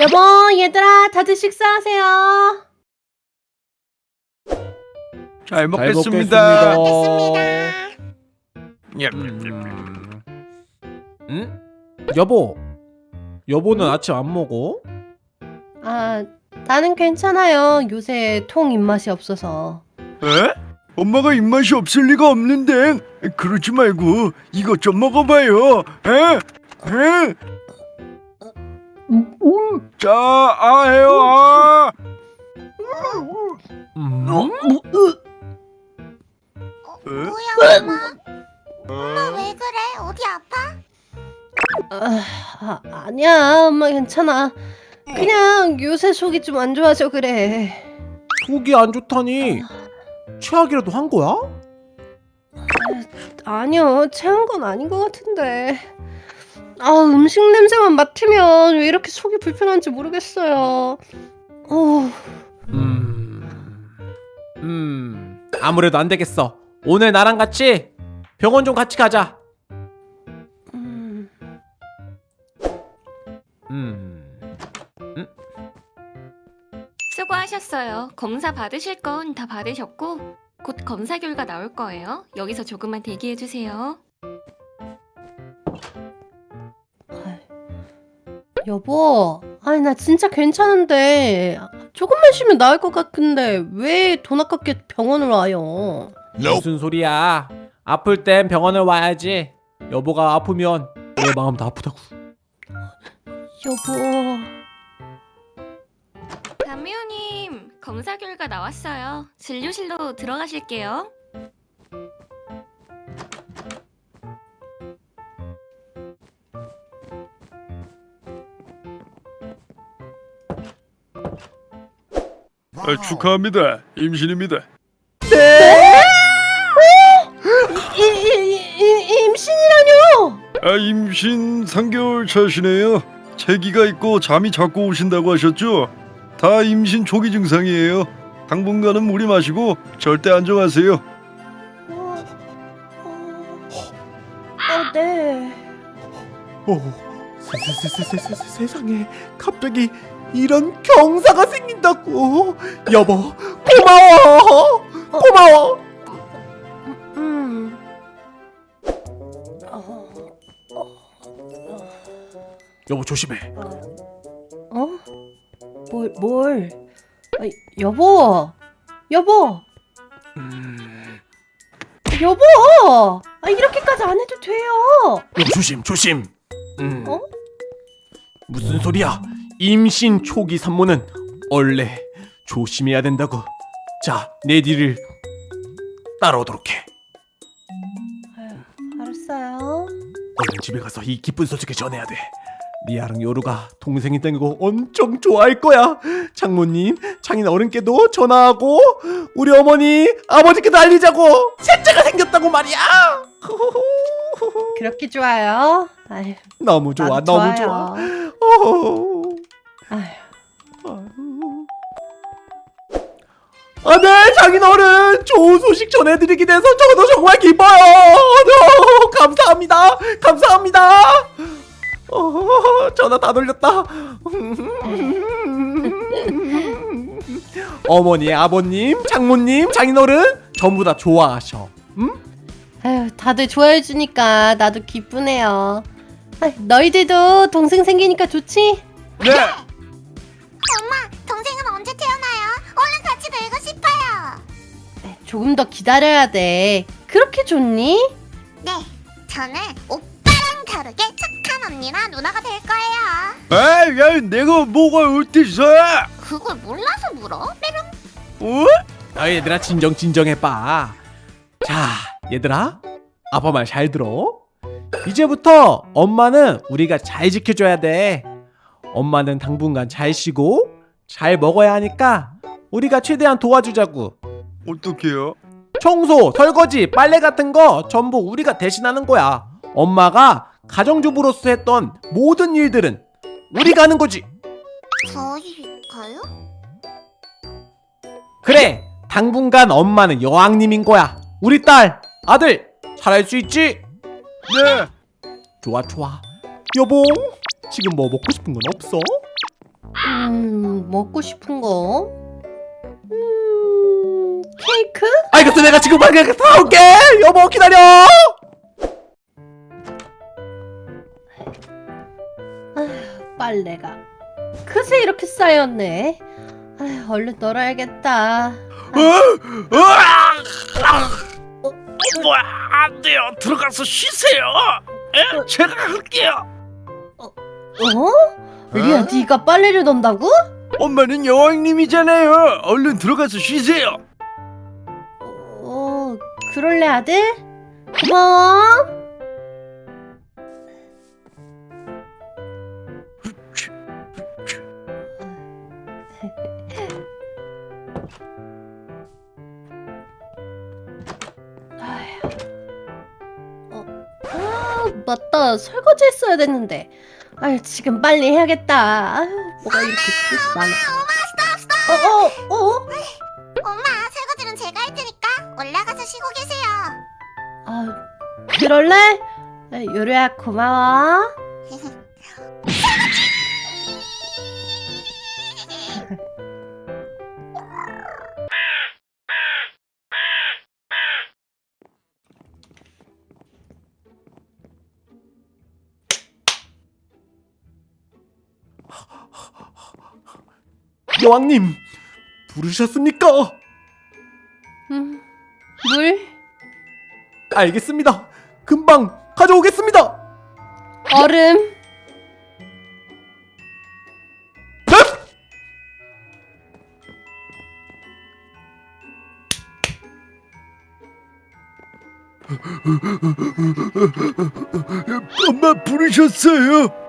여보, 얘들아, 다들 식사하세요. 잘 먹겠습니다. 먹겠습니다. 예. 음. 응? 여보. 여보는 아침 안 먹어? 아, 나는 괜찮아요. 요새 통 입맛이 없어서. 에? 엄마가 입맛이 없을 리가 없는데 그러지 말고 이것 좀 먹어봐요. 에? 에? 자, 아 해요. 아. 음. 에? 뭐야 엄마? 엄마 왜 그래? 어디 아파? 아, 아, 아니야, 엄마 괜찮아. 그냥 요새 속이 좀 안 좋아서 그래. 속이 안 좋다니. 최악이라도 한 거야? 아니요, 체한 건 아닌 것 같은데. 아, 음식 냄새만 맡으면 왜 이렇게 속이 불편한지 모르겠어요. 어, 음. 음. 아무래도 안 되겠어. 오늘 나랑 같이 병원 좀 같이 가자. 음, 음. 수고하셨어요. 검사 받으실 건 다 받으셨고 곧 검사 결과 나올 거예요. 여기서 조금만 대기해 주세요. 여보, 아니 나 진짜 괜찮은데 조금만 쉬면 나을 것 같은데 왜 돈 아깝게 병원을 와요? 무슨 소리야? 아플 땐 병원을 와야지. 여보가 아프면 내 마음도 아프다고. 여보, 담미호님 검사 결과 나왔어요. 진료실로 들어가실게요. 아, 축하합니다. 임신입니다. 이, 이, 이, 임신이라뇨? 아, 임신 3개월 차시네요. 체기가 있고 잠이 자꾸 오신다고 하셨죠? 다 임신 초기 증상이에요. 당분간은 무리 마시고 절대 안정하세요. 어, 어, 어, 네. 어, 세, 세, 세, 세, 세, 세, 세, 세상에 갑자기 이런 경사가 생긴다고. 여보, 고마워. 고마워. 음. 여보 조심해. 어? 뭘, 뭘? 아, 여보, 여보, 음, 여보! 아, 이렇게까지 안 해도 돼요. 여보 조심, 조심. 음. 어? 무슨 소리야? 임신 초기 산모는 원래 조심해야 된다고. 자, 내 뒤를 따라오도록 해. 아유, 알았어요. 얼른 집에 가서 이 기쁜 소식을 전해야 돼. 리아랑 요루가 동생이 땡기고 엄청 좋아할 거야. 장모님, 장인 어른께도 전화하고 우리 어머니, 아버지께도 알리자고. 셋째가 생겼다고 말이야. 그렇게 좋아요? 아유, 너무 좋아, 너무 좋아요. 좋아. 아, 네, 장인 어른, 좋은 소식 전해드리게 돼서 저도 정말 기뻐요. 어, 감사합니다, 감사합니다. 어, 전화 다 돌렸다. 어머니, 아버님, 장모님, 장인 어른 전부 다 좋아하셔. 음? 아유, 다들 좋아해 주니까 나도 기쁘네요. 너희들도 동생 생기니까 좋지? 네. 엄마 동생은 언제 태어나요? 얼른 같이 놀고 싶어요. 네, 조금 더 기다려야 돼. 그렇게 좋니? 네, 저는 오빠랑 다르게 착한 언니나 누나가 될 거예요. 아, 야, 내가 뭐가 어때서? 그걸 몰라서 물어? 메롱. 어? 아, 얘들아 진정 진정해봐. 자, 얘들아, 아빠 말 잘 들어. 이제부터 엄마는 우리가 잘 지켜줘야 돼. 엄마는 당분간 잘 쉬고 잘 먹어야 하니까 우리가 최대한 도와주자고. 어떡해요? 청소, 설거지, 빨래 같은 거 전부 우리가 대신하는 거야. 엄마가 가정주부로서 했던 모든 일들은 우리가 하는 거지. 저희가요? 그래, 당분간 엄마는 여왕님인 거야. 우리 딸, 아들, 잘할 수 있지? 네. 좋아, 좋아. 여봉, 지금 뭐 먹고 싶은 건 없어? 음, 먹고 싶은 거? 음, 케이크? 알겠어 내가 지금 빨리 사올게 여보 기다려 빨래가 그새 이렇게 쌓였네. 아휴, 얼른 널어야겠다. 어? 으아! 어, 뭐야 안 돼요 들어가서 쉬세요 에? 제가 할게요 어? 리아, 네가 빨래를 넣는다고? 엄마는 여왕님이잖아요 얼른 들어가서 쉬세요 어, 그럴래 아들? 고마워. 설거지 했어야 됐는데. 아유, 지금 빨리 해야겠다. 아유, 뭐가 이렇게 많아. 어, 어, 어? 엄마, 설거지는 제가 할 테니까 올라가서 쉬고 계세요. 아, 그럴래? 아, 요리야 고마워. 여왕님 부르셨습니까? 음, 물? 알겠습니다 금방 가져오겠습니다 얼음? 엄마 부르셨어요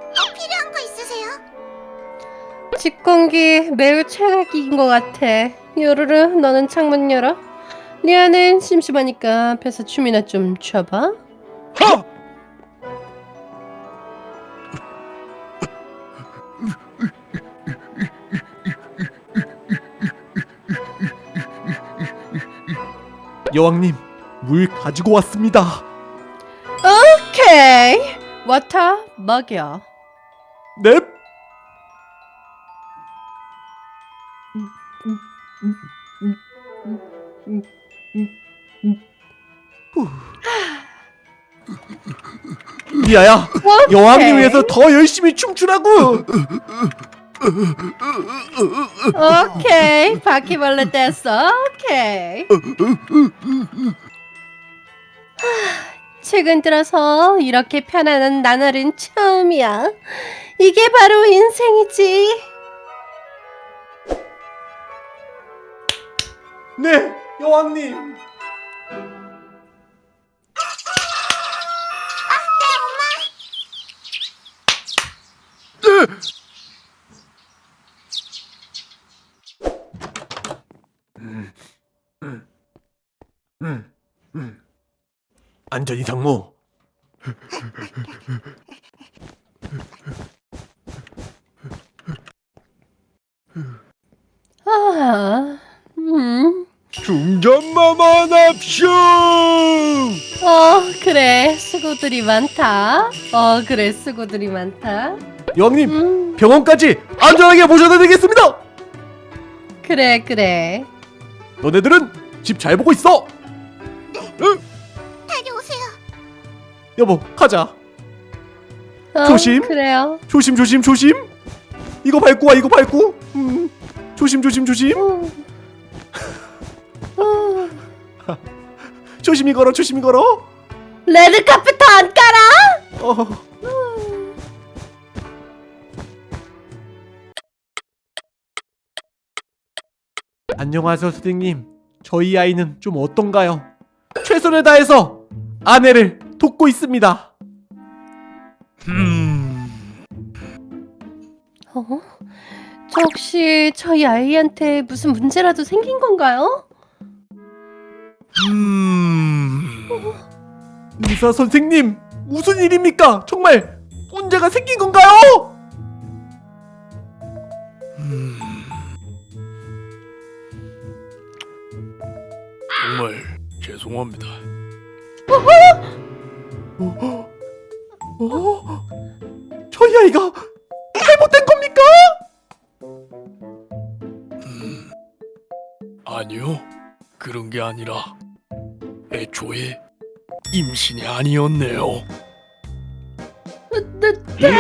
공기 매우 최악인 것 같아. 요르르, 너는 창문 열어. 리아는 심심하니까 앞에서 춤이나 좀 춰봐. 하! 여왕님 물 가지고 왔습니다 오케이. 워터 먹여. 넵 리아야 여왕님 위해서 더 열심히 춤추라고 오케이. 바퀴벌레 됐어. 오케이. 하, 최근 들어서 이렇게 편안한 나날은 처음이야. 이게 바로 인생이지. 네 여왕님. 안전히 상무 아, 음. 중전마만 합쇼 어, 그래. 수고들이 많다. 어, 그래. 수고들이 많다. 여왕님 음, 병원까지 안전하게 모셔다 드리겠습니다 그래, 그래. 너네들은 집 잘 보고 있어 다녀오세요. 여보 가자 어, 조심. 그래요. 조심 조심 조심 이거 밟고 와 이거 밟고 음. 조심 조심 조심 어. 조심히 걸어 조심히 걸어 레드 카펫 안 깔아? 어. 안녕하세요 선생님 저희 아이는 좀 어떤가요? 최선을 다해서 아내를 돕고 있습니다 음... 어? 저 혹시 저희 아이한테 무슨 문제라도 생긴 건가요? 음... 의사 선생님 무슨 일입니까? 정말 문제가 생긴 건가요? 음... 정말 죄송합니다. 어? 저희 아이가 잘못된 겁니까? 음, 아니요. 그런 게 아니라 애초에 임신이 아니었네요. 네,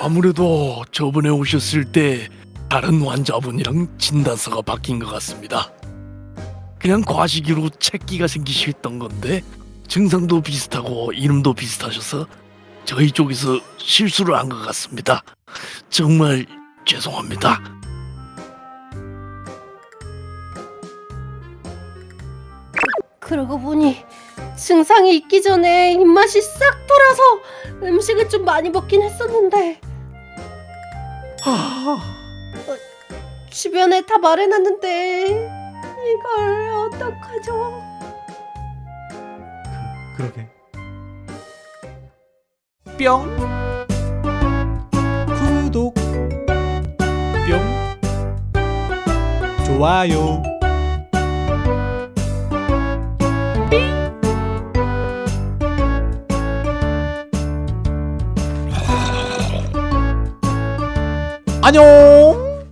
아무래도 저번에 오셨을 때 다른 환자분이랑 진단서가 바뀐 것 같습니다. 그냥 과시기로 책기가 생기셨던 건데 증상도 비슷하고 이름도 비슷하셔서 저희 쪽에서 실수를 한 것 같습니다. 정말 죄송합니다. 그러고 보니 증상이 있기 전에 입맛이 싹 돌아서 음식을 좀 많이 먹긴 했었는데 주변에 다 말해놨는데 이걸 어떡하죠? 그러게. 뿅. 구독. 뿅. 좋아요. 안녕.